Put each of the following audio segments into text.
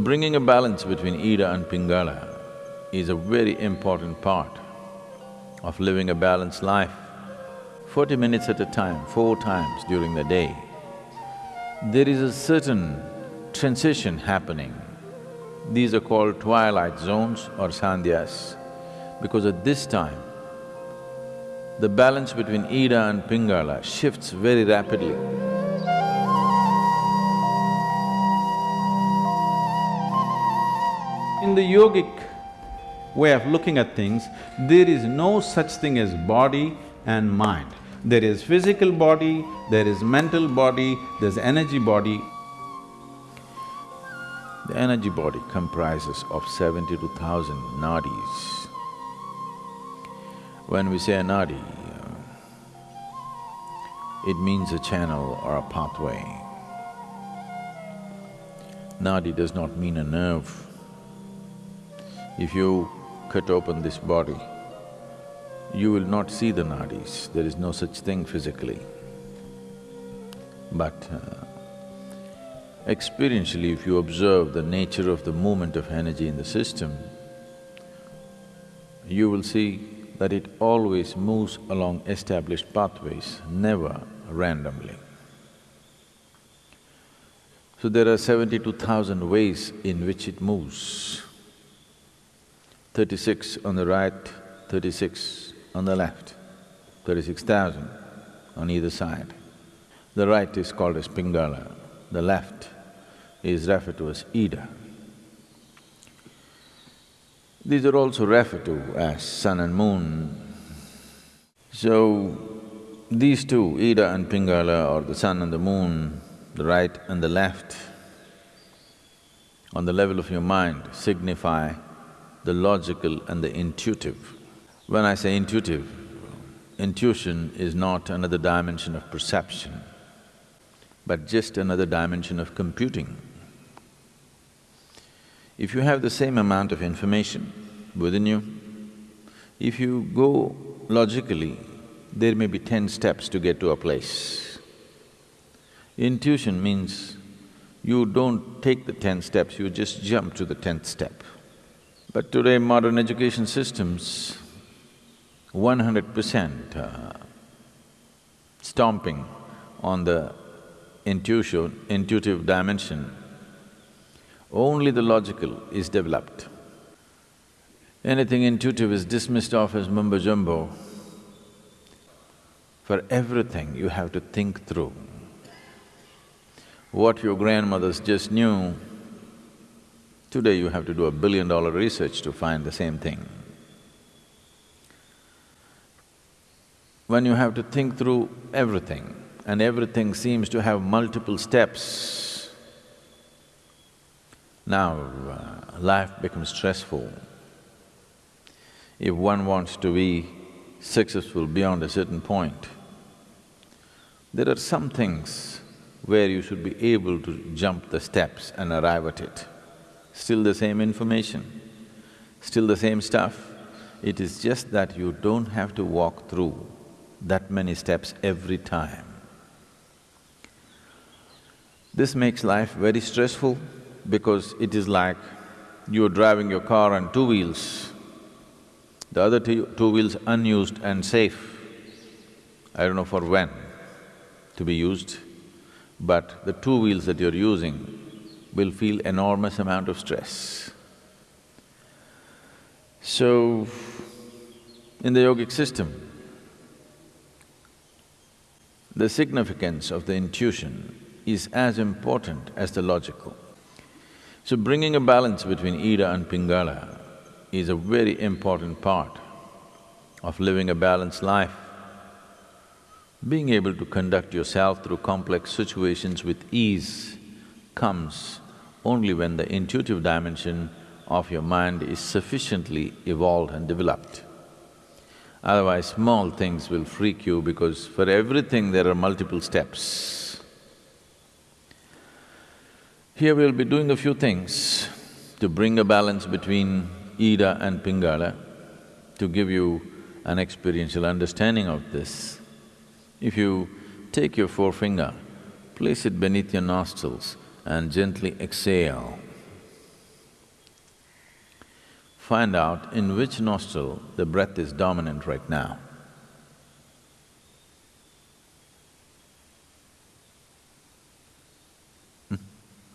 Bringing a balance between Ida and Pingala is a very important part of living a balanced life. Forty minutes at a time, four times during the day, there is a certain transition happening. These are called twilight zones or sandhyas, because at this time, the balance between Ida and Pingala shifts very rapidly. In the yogic way of looking at things, there is no such thing as body and mind. There is physical body, there is mental body, there's energy body. The energy body comprises of seventy-two thousand nadis. When we say a nadi, uh, it means a channel or a pathway. Nadi does not mean a nerve. If you cut open this body, you will not see the nadis, there is no such thing physically. But uh, experientially, if you observe the nature of the movement of energy in the system, you will see that it always moves along established pathways, never randomly. So there are seventy-two thousand ways in which it moves. Thirty-six on the right, thirty-six on the left, thirty-six thousand on either side. The right is called as Pingala, the left is referred to as Ida. These are also referred to as sun and moon. So, these two, Ida and Pingala or the sun and the moon, the right and the left, on the level of your mind signify the logical and the intuitive. When I say intuitive, intuition is not another dimension of perception, but just another dimension of computing. If you have the same amount of information within you, if you go logically, there may be ten steps to get to a place. Intuition means you don't take the ten steps, you just jump to the tenth step. But today modern education systems, one hundred percent uh, stomping on the intuition, intuitive dimension, only the logical is developed. Anything intuitive is dismissed off as mumbo jumbo. For everything you have to think through. What your grandmothers just knew, today you have to do a billion dollar research to find the same thing. When you have to think through everything and everything seems to have multiple steps, now uh, life becomes stressful. If one wants to be successful beyond a certain point, there are some things where you should be able to jump the steps and arrive at it. Still the same information, still the same stuff, it is just that you don't have to walk through that many steps every time. This makes life very stressful because it is like you're driving your car on two wheels, the other two, two wheels unused and safe. I don't know for when to be used, but the two wheels that you're using will feel enormous amount of stress. So, in the yogic system, the significance of the intuition is as important as the logical. So bringing a balance between Ida and Pingala is a very important part of living a balanced life. Being able to conduct yourself through complex situations with ease comes only when the intuitive dimension of your mind is sufficiently evolved and developed. Otherwise, small things will freak you because for everything there are multiple steps. Here we'll be doing a few things to bring a balance between Ida and Pingala, to give you an experiential understanding of this. If you take your forefinger, place it beneath your nostrils and gently exhale. find out in which nostril the breath is dominant right now. Hmm?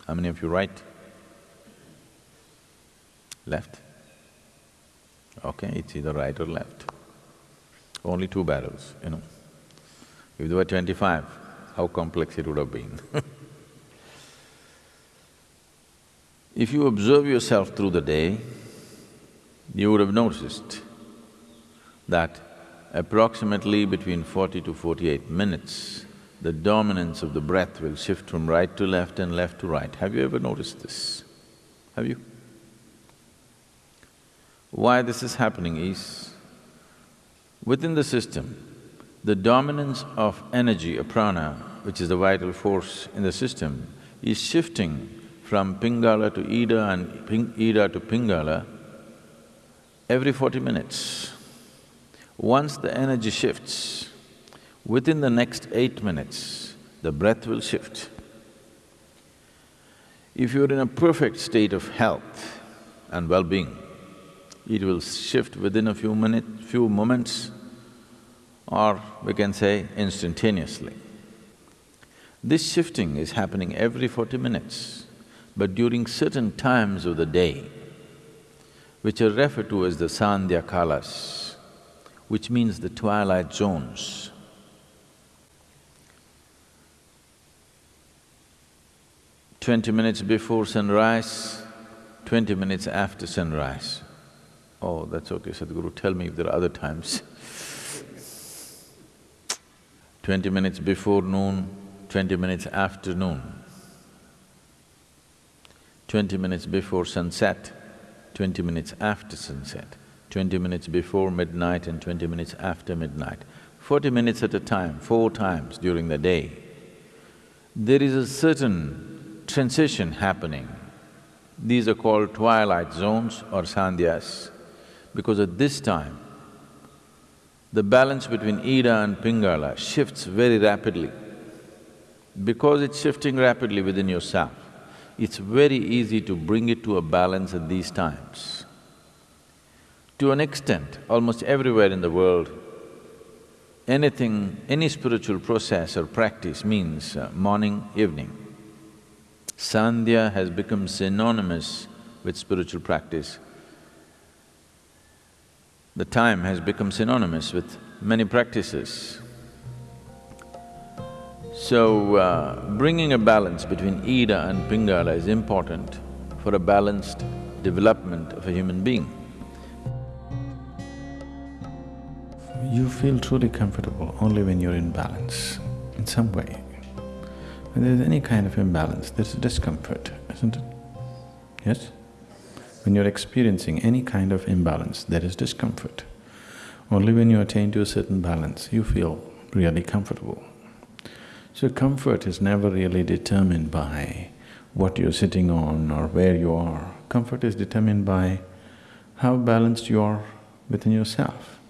How many of you right? Left? Okay, it's either right or left. Only two barrels, you know. If there were twenty-five, how complex it would have been If you observe yourself through the day, you would have noticed that approximately between forty to forty-eight minutes, the dominance of the breath will shift from right to left and left to right. Have you ever noticed this? Have you? Why this is happening is, within the system, the dominance of energy, a prana, which is the vital force in the system, is shifting from Pingala to Ida and Ping Ida to Pingala every forty minutes. Once the energy shifts, within the next eight minutes, the breath will shift. If you're in a perfect state of health and well-being, it will shift within a few minutes, few moments, or we can say instantaneously. This shifting is happening every forty minutes. But during certain times of the day, which are referred to as the Sandhya Kalas, which means the twilight zones, twenty minutes before sunrise, twenty minutes after sunrise. Oh, that's okay, Sadhguru, tell me if there are other times. twenty minutes before noon, twenty minutes after noon twenty minutes before sunset, twenty minutes after sunset, twenty minutes before midnight and twenty minutes after midnight, forty minutes at a time, four times during the day. There is a certain transition happening. These are called twilight zones or sandhyas, because at this time, the balance between Ida and Pingala shifts very rapidly. Because it's shifting rapidly within yourself, it's very easy to bring it to a balance at these times. To an extent, almost everywhere in the world, anything, any spiritual process or practice means uh, morning, evening. Sandhya has become synonymous with spiritual practice. The time has become synonymous with many practices. So, uh, bringing a balance between Ida and Pingala is important for a balanced development of a human being. You feel truly comfortable only when you're in balance, in some way. When there's any kind of imbalance, there's discomfort, isn't it? Yes? When you're experiencing any kind of imbalance, there is discomfort. Only when you attain to a certain balance, you feel really comfortable. So comfort is never really determined by what you're sitting on or where you are. Comfort is determined by how balanced you are within yourself.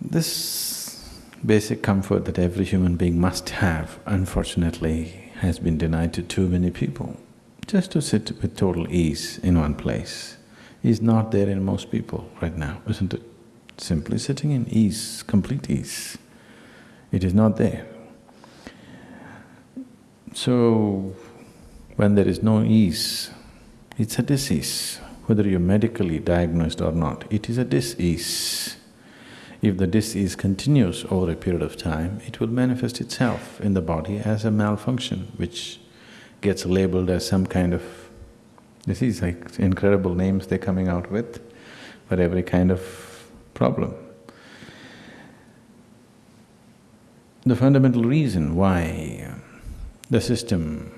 This basic comfort that every human being must have, unfortunately, has been denied to too many people. Just to sit with total ease in one place is not there in most people right now, isn't it? Simply sitting in ease, complete ease. It is not there. So, when there is no ease, it's a disease, whether you're medically diagnosed or not, it is a disease. If the disease continues over a period of time, it will manifest itself in the body as a malfunction, which gets labeled as some kind of disease, like incredible names they're coming out with for every kind of problem. The fundamental reason why the system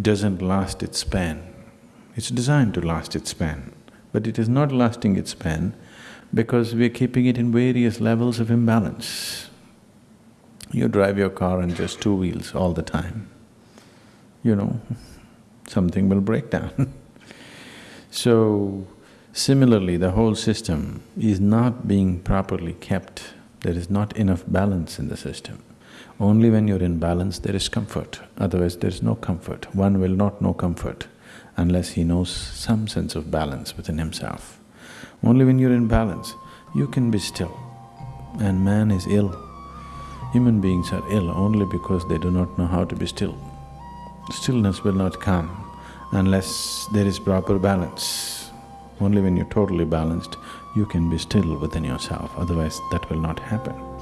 doesn't last its span, it's designed to last its span, but it is not lasting its span because we're keeping it in various levels of imbalance. You drive your car on just two wheels all the time, you know, something will break down. so, similarly, the whole system is not being properly kept there is not enough balance in the system. Only when you're in balance there is comfort, otherwise there is no comfort. One will not know comfort unless he knows some sense of balance within himself. Only when you're in balance, you can be still. And man is ill. Human beings are ill only because they do not know how to be still. Stillness will not come unless there is proper balance. Only when you're totally balanced, you can be still within yourself, otherwise that will not happen.